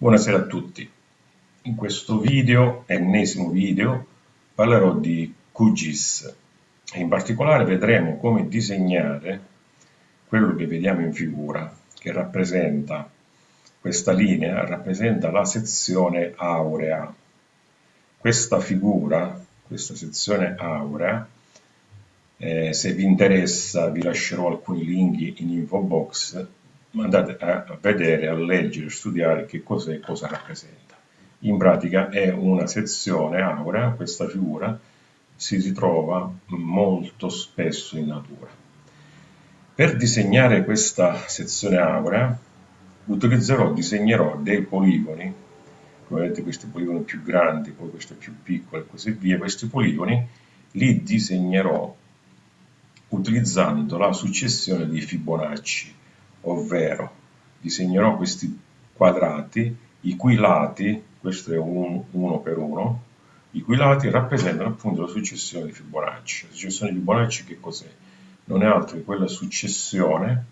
Buonasera a tutti. In questo video, ennesimo video, parlerò di QGIS e in particolare vedremo come disegnare quello che vediamo in figura, che rappresenta questa linea, rappresenta la sezione aurea. Questa figura, questa sezione aurea, eh, se vi interessa vi lascerò alcuni link in info box andate a vedere, a leggere, a studiare che cos'è e cosa rappresenta. In pratica è una sezione aurea, questa figura si ritrova molto spesso in natura. Per disegnare questa sezione aurea utilizzerò, disegnerò dei poligoni, come vedete questi poligoni più grandi, poi questi più piccoli e così via, questi poligoni li disegnerò utilizzando la successione di Fibonacci ovvero disegnerò questi quadrati i cui lati, questo è un, uno per uno, i cui lati rappresentano appunto la successione di Fibonacci. La successione di Fibonacci che cos'è? Non è altro che quella successione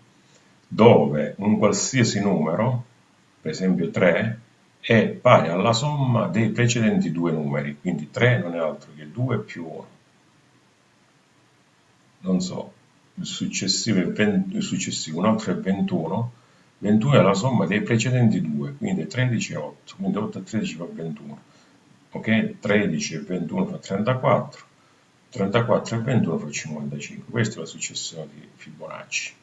dove un qualsiasi numero, per esempio 3, è pari alla somma dei precedenti due numeri, quindi 3 non è altro che 2 più 1. Non so, successivo, è 20, il è 21, 21 è la somma dei precedenti due, quindi 13 e 8, quindi 8 e 13 fa 21, ok? 13 e 21 fa 34, 34 e 21 fa 55, questa è la successione di Fibonacci.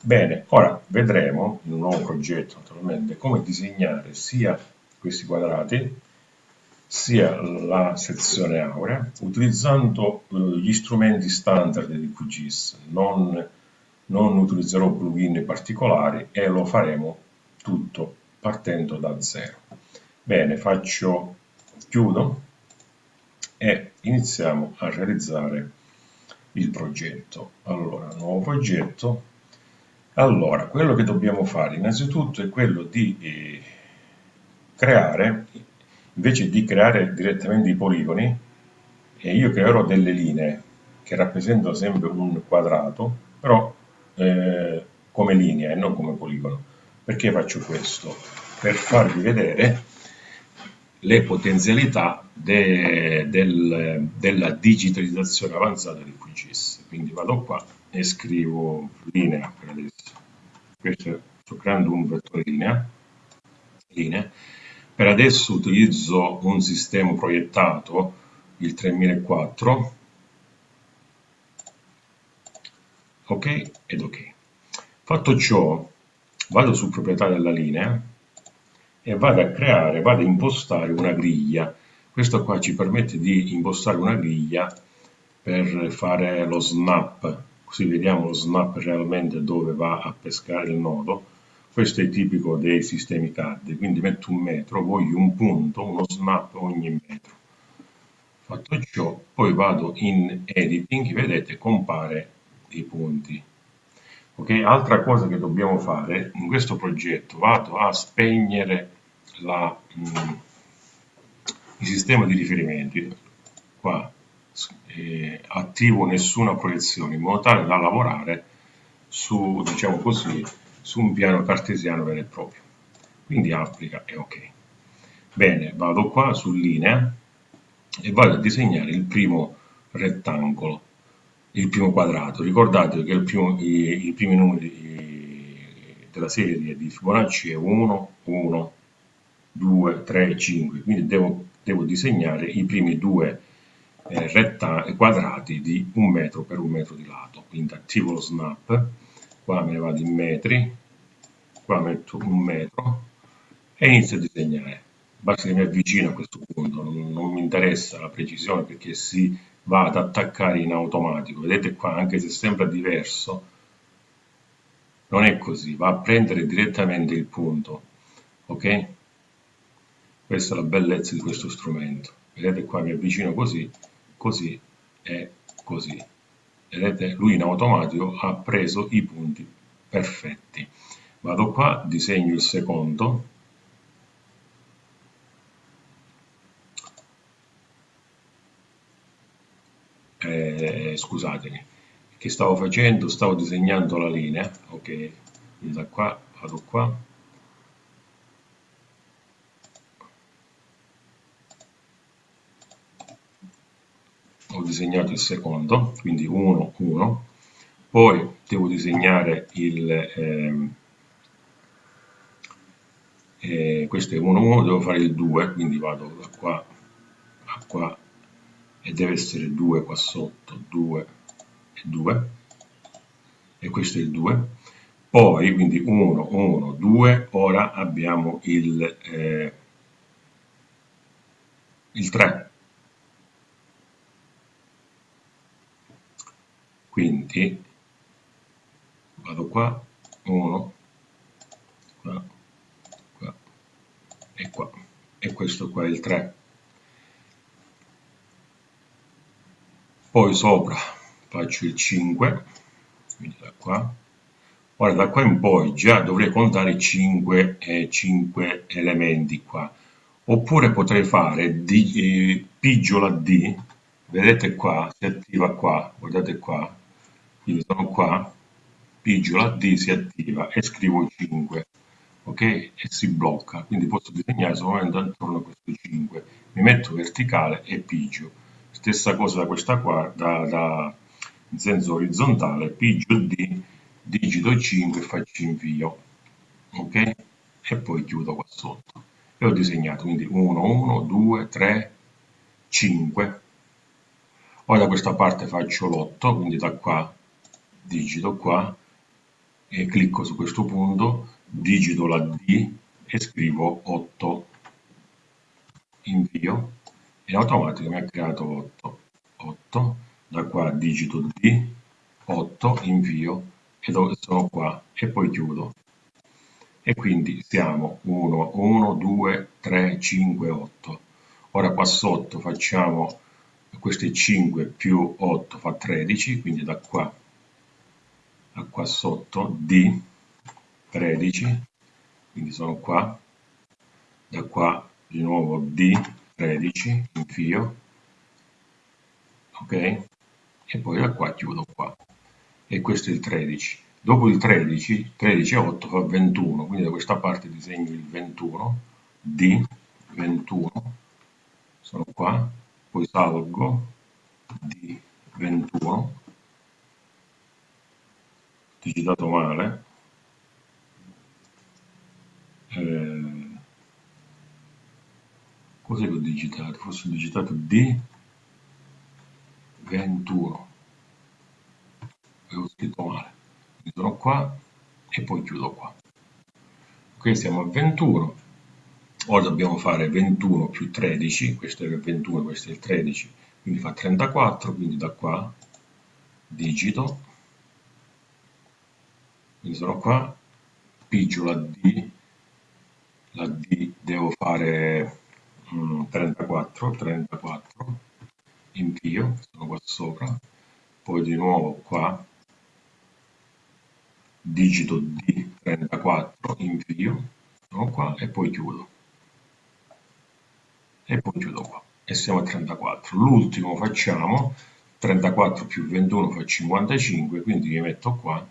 Bene, ora vedremo in un nuovo progetto naturalmente come disegnare sia questi quadrati sia la sezione aurea utilizzando eh, gli strumenti standard di QGIS, non, non utilizzerò plugin particolari e lo faremo tutto partendo da zero. Bene, faccio, chiudo e iniziamo a realizzare il progetto. Allora, nuovo progetto. Allora, quello che dobbiamo fare innanzitutto è quello di eh, creare invece di creare direttamente i poligoni, eh, io creerò delle linee che rappresentano sempre un quadrato, però eh, come linea e non come poligono. Perché faccio questo? Per farvi vedere le potenzialità de, del, della digitalizzazione avanzata di QGIS. Quindi vado qua e scrivo linea per adesso. Questo, sto creando un vettore linea, linea per adesso utilizzo un sistema proiettato, il 3004, ok ed ok. Fatto ciò, vado su proprietà della linea e vado a creare, vado a impostare una griglia. Questo qua ci permette di impostare una griglia per fare lo snap, così vediamo lo snap realmente dove va a pescare il nodo questo è tipico dei sistemi CAD, quindi metto un metro, voglio un punto, uno snap ogni metro. Fatto ciò, poi vado in editing, vedete, compare i punti. Ok, altra cosa che dobbiamo fare in questo progetto, vado a spegnere la, mm, il sistema di riferimenti. Qua eh, attivo nessuna proiezione in modo tale da lavorare su, diciamo così, su un piano cartesiano vero e proprio. Quindi applica e ok. Bene, vado qua su linea e vado a disegnare il primo rettangolo, il primo quadrato. Ricordate che primo, i, i, primi numeri della serie di Fibonacci è 1, 1, 2, 3, 5, quindi devo, devo disegnare i primi due eh, quadrati di un metro per un metro di lato. Quindi attivo lo snap qua me ne vado in metri, qua metto un metro e inizio a disegnare. Basta che mi avvicino a questo punto, non, non mi interessa la precisione perché si va ad attaccare in automatico. Vedete qua, anche se sembra diverso, non è così, va a prendere direttamente il punto. Ok? Questa è la bellezza di questo strumento. Vedete qua mi avvicino così, così e così vedete lui in automatico ha preso i punti perfetti. Vado qua disegno il secondo. Eh, scusatemi che stavo facendo? Stavo disegnando la linea. Ok da qua vado qua disegnato il secondo, quindi 1, 1, poi devo disegnare il, ehm, eh, questo è 1, 1, devo fare il 2, quindi vado da qua a qua e deve essere 2 qua sotto, 2 e 2, e questo è il 2, poi quindi 1, 1, 2, ora abbiamo il, eh, il 3, quindi vado qua 1 qua qua e qua. E questo qua è il 3 poi sopra faccio il 5 quindi da qua. Ora da qua in poi già dovrei contare 5, eh, 5 elementi qua. Oppure potrei fare D, eh, pigiola D. Vedete qua si attiva qua guardate qua quindi sono qua, pigio la D, si attiva e scrivo 5, ok? E si blocca, quindi posso disegnare solamente attorno a questo 5. Mi metto verticale e pigio. Stessa cosa da questa qua, da, da, in senso orizzontale, pigio D, digito 5 e faccio invio, ok? E poi chiudo qua sotto. E ho disegnato, quindi 1, 1, 2, 3, 5. Ora da questa parte faccio l'8, quindi da qua digito qua e clicco su questo punto, digito la D e scrivo 8, invio e automatico mi ha creato 8, 8, da qua digito D, 8, invio e sono qua e poi chiudo. E quindi siamo 1, 1, 2, 3, 5, 8. Ora qua sotto facciamo queste 5 più 8 fa 13, quindi da qua qua sotto D 13 quindi sono qua da qua di nuovo D 13 invio ok? E poi da qua chiudo qua. E questo è il 13 dopo il 13 13 e 8 fa 21 quindi da questa parte disegno il 21 D 21 sono qua poi salgo D 21 digitato male eh, cos'è che ho digitato? forse ho digitato D 21 avevo scritto male. Quindi sono qua e poi chiudo qua. Qui siamo a 21 ora dobbiamo fare 21 più 13 questo è il 21 questo è il 13 quindi fa 34 quindi da qua digito quindi sono qua, pigio la D, la D devo fare mm, 34, 34, invio, sono qua sopra, poi di nuovo qua, digito D, 34, invio, sono qua e poi chiudo. E poi chiudo qua. E siamo a 34. L'ultimo facciamo, 34 più 21 fa 55, quindi mi metto qua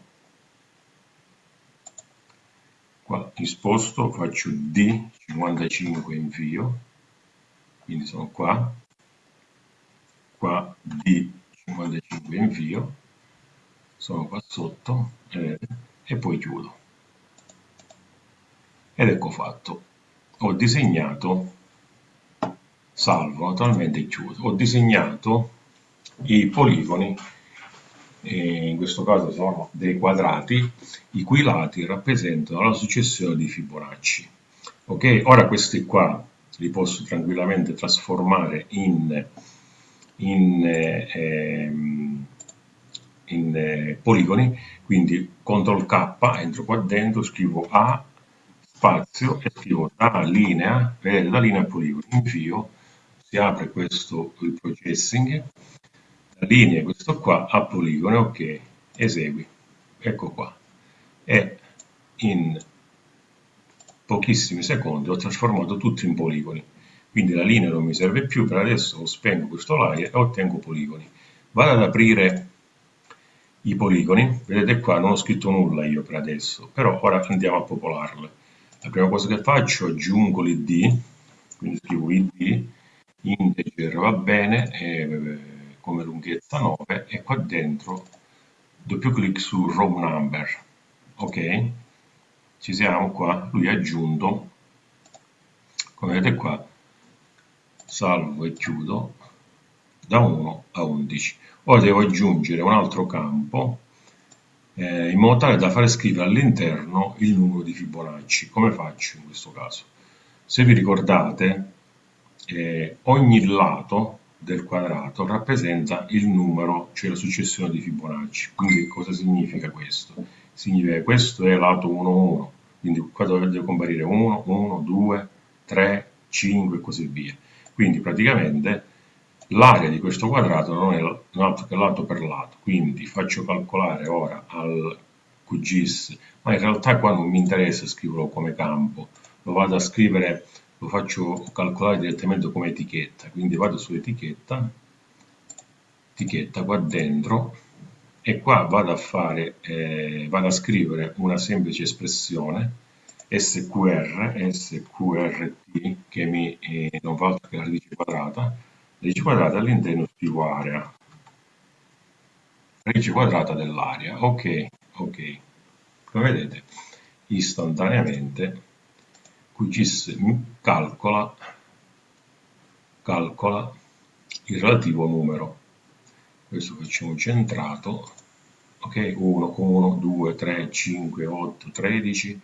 qua in sposto faccio D 55 invio quindi sono qua. Qua D 55 invio sono qua sotto eh, e poi chiudo. Ed ecco fatto. Ho disegnato salvo attualmente chiuso. Ho disegnato i poligoni in questo caso sono dei quadrati, i cui lati rappresentano la successione di Fibonacci. Ok, ora questi qua li posso tranquillamente trasformare in, in, eh, in eh, poligoni, quindi CTRL K, entro qua dentro, scrivo A, spazio e scrivo da linea, vedete, da linea poligoni, invio, si apre questo il processing, la linea questo qua a poligone ok esegui. Ecco qua. E in pochissimi secondi ho trasformato tutto in poligoni. Quindi la linea non mi serve più per adesso spengo questo layer e ottengo poligoni. Vado ad aprire i poligoni. Vedete qua non ho scritto nulla io per adesso però ora andiamo a popolarle. La prima cosa che faccio aggiungo l'id quindi scrivo id integer va bene e come lunghezza 9 e qua dentro doppio clic su row number. Ok? Ci siamo qua. Lui ha aggiunto come vedete qua salvo e chiudo da 1 a 11 ora devo aggiungere un altro campo eh, in modo tale da fare scrivere all'interno il numero di Fibonacci. Come faccio in questo caso? Se vi ricordate eh, ogni lato del quadrato rappresenta il numero, cioè la successione di Fibonacci. Quindi cosa significa questo? Significa che questo è lato 1, 1, quindi qua deve comparire 1, 1, 2, 3, 5 e così via. Quindi praticamente l'area di questo quadrato non è altro che lato per lato, quindi faccio calcolare ora al QGIS, ma in realtà qua non mi interessa scriverlo come campo, lo vado a scrivere lo faccio calcolare direttamente come etichetta, quindi vado su etichetta, etichetta qua dentro e qua vado a fare, eh, vado a scrivere una semplice espressione SQR, SQRT che mi eh, non fa altro che la radice quadrata, radice quadrata all'interno più area, radice quadrata dell'area, ok, ok, come vedete istantaneamente QGIS calcola, calcola il relativo numero. Questo facciamo centrato, ok? 1, 1, 2, 3, 5, 8, 13,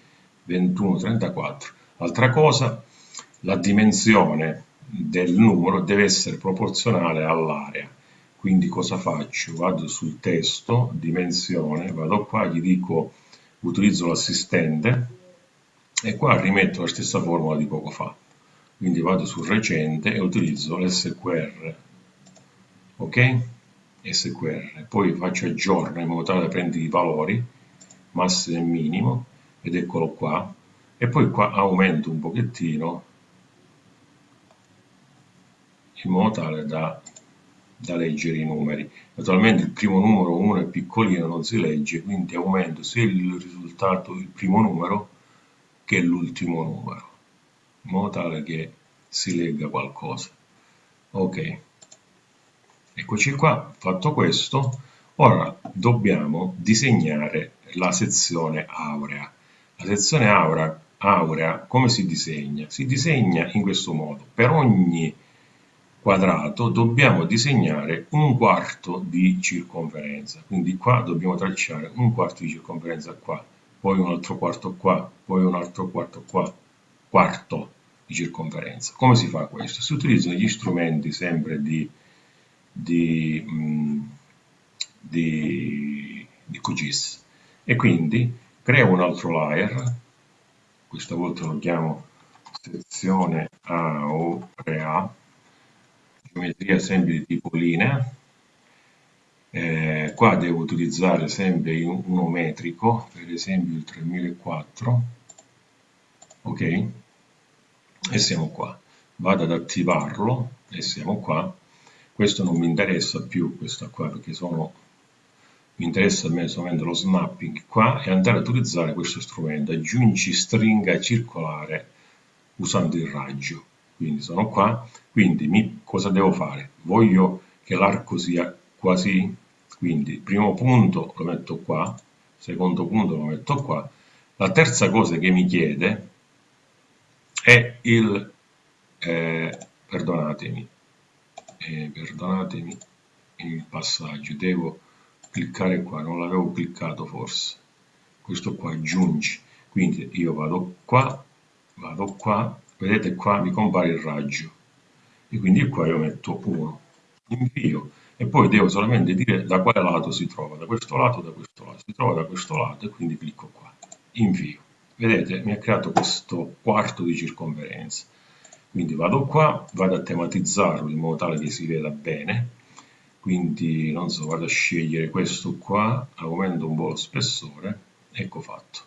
21, 34. Altra cosa, la dimensione del numero deve essere proporzionale all'area. Quindi cosa faccio? Vado sul testo, dimensione, vado qua, gli dico, utilizzo l'assistente, e qua rimetto la stessa formula di poco fa. Quindi vado sul recente e utilizzo l'SQR ok? SQR poi faccio aggiorno in modo tale da prendere i valori massimo e minimo ed eccolo qua. E poi qua aumento un pochettino in modo tale da, da leggere i numeri. Naturalmente il primo numero 1 è piccolino non si legge quindi aumento sia il risultato il primo numero che l'ultimo numero, in modo tale che si legga qualcosa. Ok, eccoci qua, fatto questo, ora dobbiamo disegnare la sezione aurea. La sezione aurea, aurea come si disegna? Si disegna in questo modo, per ogni quadrato dobbiamo disegnare un quarto di circonferenza, quindi qua dobbiamo tracciare un quarto di circonferenza qua, poi un altro quarto qua, poi un altro quarto qua, quarto di circonferenza. Come si fa questo? Si utilizzano gli strumenti sempre di, di, mm, di, di QGIS e quindi creo un altro layer, questa volta lo chiamo sezione A o A, geometria sempre di tipo linea, eh, qua devo utilizzare sempre uno metrico per esempio il 3004 ok? E siamo qua. Vado ad attivarlo e siamo qua. Questo non mi interessa più questa qua perché sono mi interessa a me solamente lo snapping qua e andare ad utilizzare questo strumento. Aggiungi stringa circolare usando il raggio. Quindi sono qua. Quindi mi, cosa devo fare? Voglio che l'arco sia quasi quindi primo punto lo metto qua, secondo punto lo metto qua. La terza cosa che mi chiede è il, eh, perdonatemi, eh, perdonatemi il passaggio, devo cliccare qua, non l'avevo cliccato forse, questo qua aggiungi, quindi io vado qua, vado qua, vedete qua mi compare il raggio, e quindi qua io metto 1, invio, e poi devo solamente dire da quale lato si trova, da questo lato da questo lato, si trova da questo lato e quindi clicco qua, invio. Vedete, mi ha creato questo quarto di circonferenza. Quindi vado qua, vado a tematizzarlo in modo tale che si veda bene, quindi non so, vado a scegliere questo qua, aumento un po' lo spessore, ecco fatto.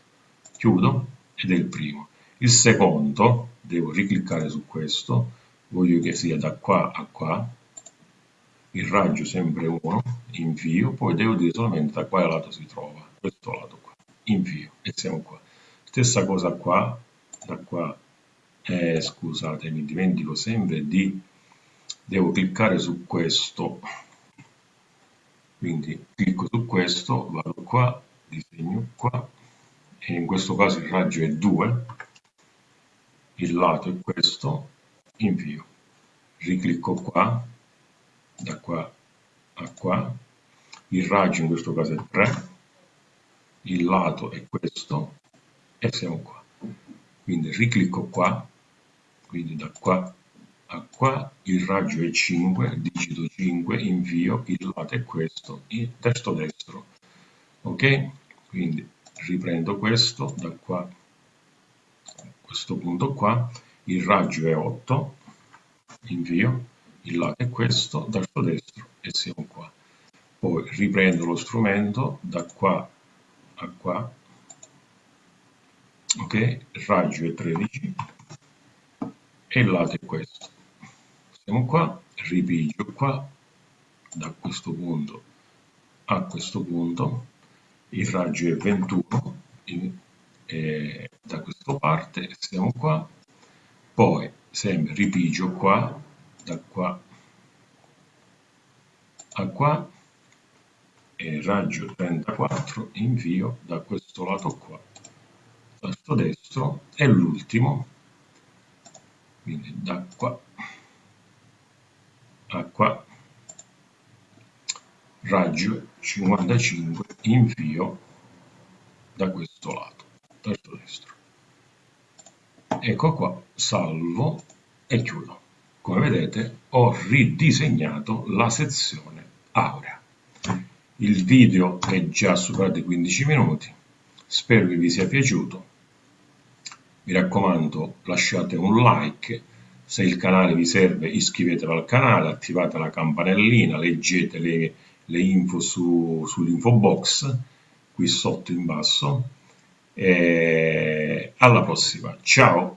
Chiudo ed è il primo. Il secondo, devo ricliccare su questo, voglio che sia da qua a qua, il raggio sempre 1, invio, poi devo dire solamente da quale lato si trova, questo lato qua, invio, e siamo qua. Stessa cosa qua, da qua, eh, scusate, mi dimentico sempre di, devo cliccare su questo, quindi clicco su questo, vado qua, disegno qua, e in questo caso il raggio è 2, il lato è questo, invio, riclicco qua, da qua a qua, il raggio in questo caso è 3, il lato è questo e siamo qua. Quindi riclicco qua, quindi da qua a qua, il raggio è 5, digito 5, invio, il lato è questo, il testo destro. Ok? Quindi riprendo questo da qua a questo punto qua, il raggio è 8, invio, il lato è questo, testo destro e siamo qua. Poi riprendo lo strumento da qua a qua, ok? Raggio è 13 e il lato è questo. Siamo qua, ripigio qua, da questo punto a questo punto, il raggio è 21 e da questa parte, siamo qua, poi sempre ripigio qua, da qua a qua, e raggio 34 invio da questo lato qua. Tasto destro e l'ultimo quindi da qua a qua. Raggio 55 invio da questo lato tasto destro. Ecco qua salvo e chiudo come vedete ho ridisegnato la sezione aurea il video è già superato i 15 minuti, spero che vi sia piaciuto. Mi raccomando lasciate un like, se il canale vi serve iscrivetevi al canale, attivate la campanellina, leggete le, le info su, sull'info box qui sotto in basso. E alla prossima, ciao!